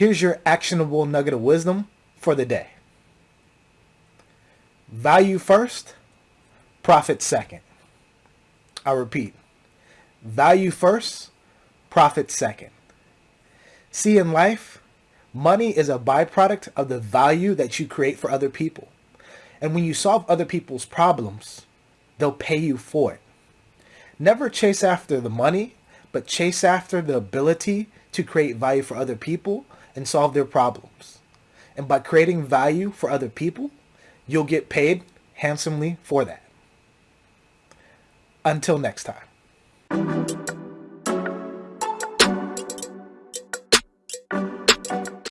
Here's your actionable nugget of wisdom for the day. Value first, profit second. I repeat, value first, profit second. See, in life, money is a byproduct of the value that you create for other people. And when you solve other people's problems, they'll pay you for it. Never chase after the money, but chase after the ability to create value for other people and solve their problems. And by creating value for other people, you'll get paid handsomely for that. Until next time.